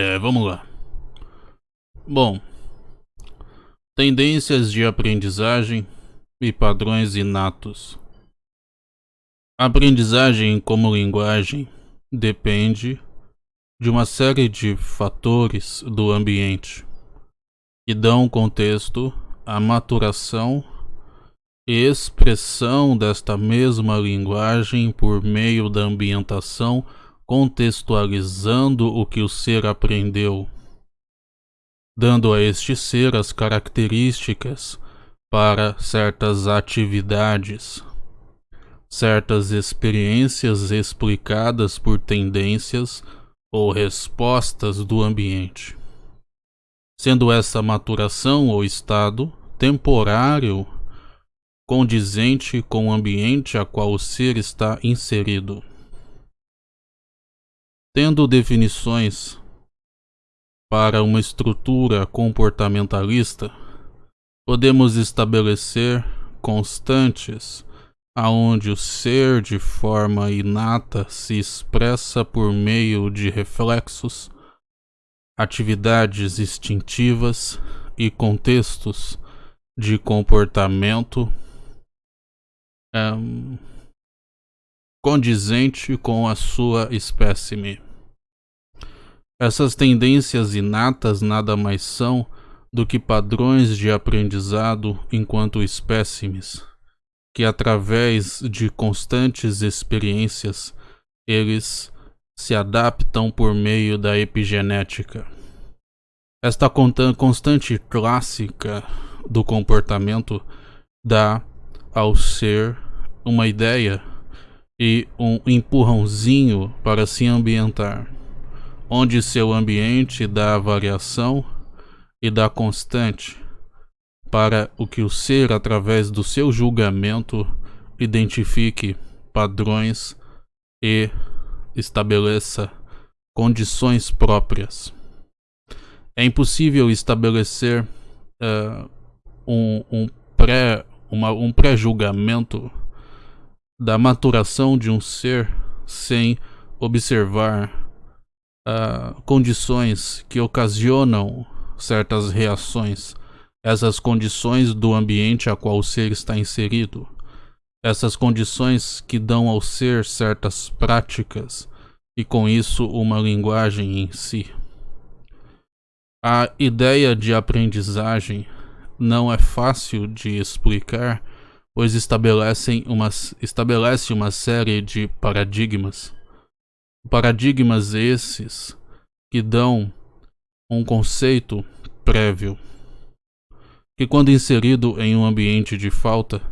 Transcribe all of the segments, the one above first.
é, vamos lá. Bom, tendências de aprendizagem e padrões inatos. Aprendizagem como linguagem depende de uma série de fatores do ambiente que dão contexto à maturação e expressão desta mesma linguagem por meio da ambientação, contextualizando o que o ser aprendeu, dando a este ser as características para certas atividades, certas experiências explicadas por tendências ou respostas do ambiente. Sendo essa maturação ou estado temporário condizente com o ambiente a qual o ser está inserido. Tendo definições para uma estrutura comportamentalista, podemos estabelecer constantes aonde o ser de forma inata se expressa por meio de reflexos, atividades instintivas e contextos de comportamento um, condizente com a sua espécime. Essas tendências inatas nada mais são do que padrões de aprendizado enquanto espécimes, que através de constantes experiências eles se adaptam por meio da epigenética. Esta constante clássica do comportamento dá ao ser uma ideia e um empurrãozinho para se ambientar, onde seu ambiente dá variação e dá constante para o que o ser, através do seu julgamento, identifique padrões e estabeleça condições próprias. É impossível estabelecer uh, um, um um pré-julgamento da maturação de um ser sem observar uh, condições que ocasionam certas reações, essas condições do ambiente a qual o ser está inserido, essas condições que dão ao ser certas práticas e com isso uma linguagem em si. A ideia de aprendizagem não é fácil de explicar, pois estabelecem uma, estabelece uma série de paradigmas. Paradigmas esses que dão um conceito prévio, que, quando inserido em um ambiente de falta,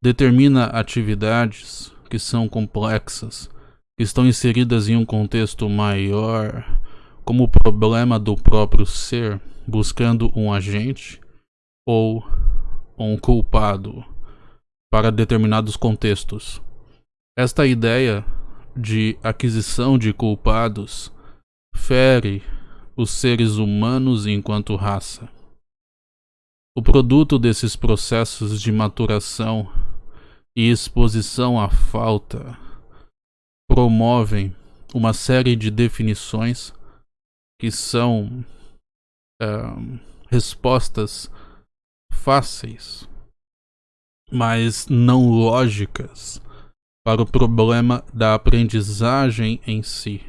determina atividades que são complexas, que estão inseridas em um contexto maior, como o problema do próprio ser buscando um agente ou um culpado para determinados contextos. Esta ideia de aquisição de culpados fere os seres humanos enquanto raça. O produto desses processos de maturação e exposição à falta promovem uma série de definições que são uh, respostas fáceis, mas não lógicas para o problema da aprendizagem em si.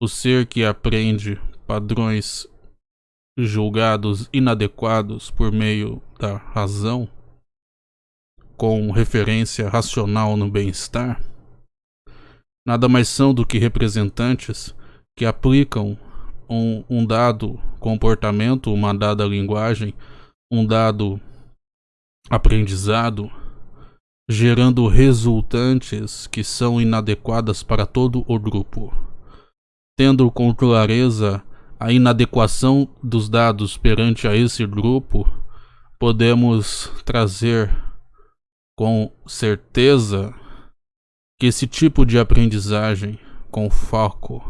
O ser que aprende padrões julgados inadequados por meio da razão, com referência racional no bem-estar, nada mais são do que representantes que aplicam um, um dado comportamento, uma dada linguagem um dado aprendizado, gerando resultantes que são inadequadas para todo o grupo. Tendo com clareza a inadequação dos dados perante a esse grupo, podemos trazer com certeza que esse tipo de aprendizagem com foco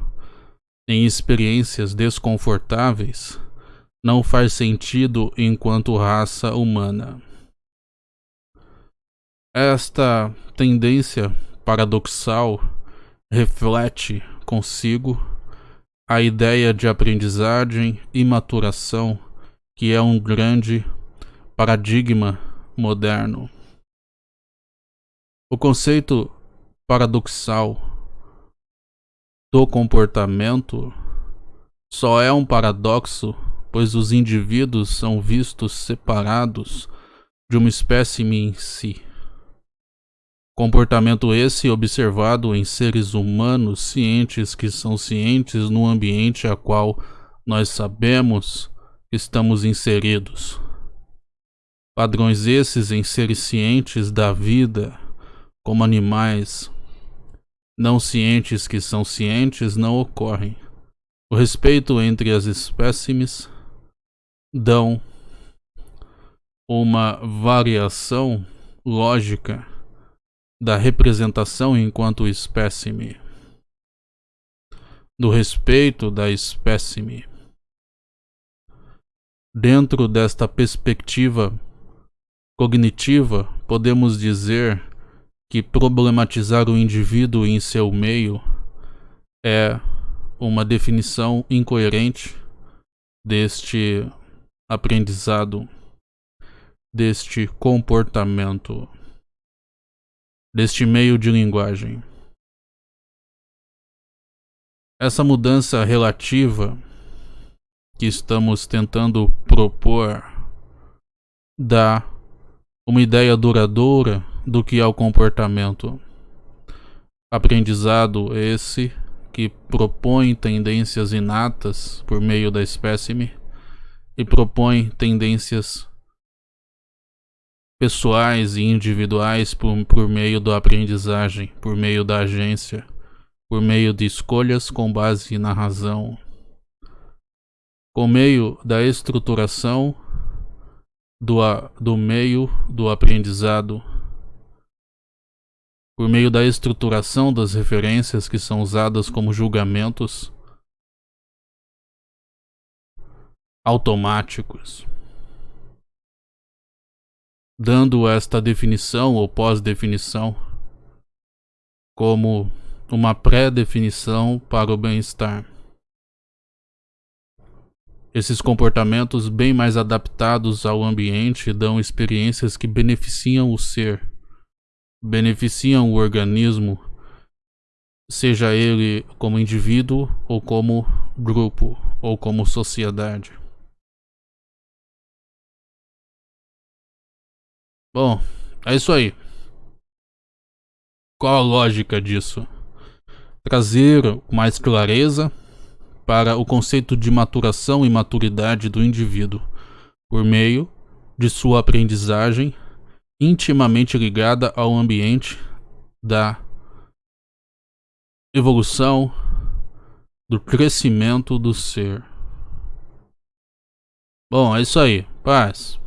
em experiências desconfortáveis não faz sentido enquanto raça humana. Esta tendência paradoxal reflete consigo a ideia de aprendizagem e maturação, que é um grande paradigma moderno. O conceito paradoxal do comportamento só é um paradoxo, pois os indivíduos são vistos separados de uma espécime em si. Comportamento esse observado em seres humanos cientes que são cientes no ambiente a qual nós sabemos estamos inseridos. Padrões esses em seres cientes da vida, como animais, não cientes que são cientes, não ocorrem. O respeito entre as espécimes dão uma variação lógica da representação enquanto espécime, do respeito da espécime. Dentro desta perspectiva cognitiva, podemos dizer que problematizar o indivíduo em seu meio é uma definição incoerente deste aprendizado, deste comportamento deste meio de linguagem. Essa mudança relativa que estamos tentando propor dá uma ideia duradoura do que é o comportamento. Aprendizado esse que propõe tendências inatas por meio da espécime e propõe tendências pessoais e individuais por, por meio da aprendizagem, por meio da agência, por meio de escolhas com base na razão, com meio da estruturação do, do meio do aprendizado, por meio da estruturação das referências que são usadas como julgamentos automáticos dando esta definição ou pós-definição como uma pré-definição para o bem-estar. Esses comportamentos bem mais adaptados ao ambiente dão experiências que beneficiam o ser, beneficiam o organismo, seja ele como indivíduo ou como grupo ou como sociedade. Bom, é isso aí. Qual a lógica disso? Trazer mais clareza para o conceito de maturação e maturidade do indivíduo, por meio de sua aprendizagem intimamente ligada ao ambiente da evolução, do crescimento do ser. Bom, é isso aí. Paz.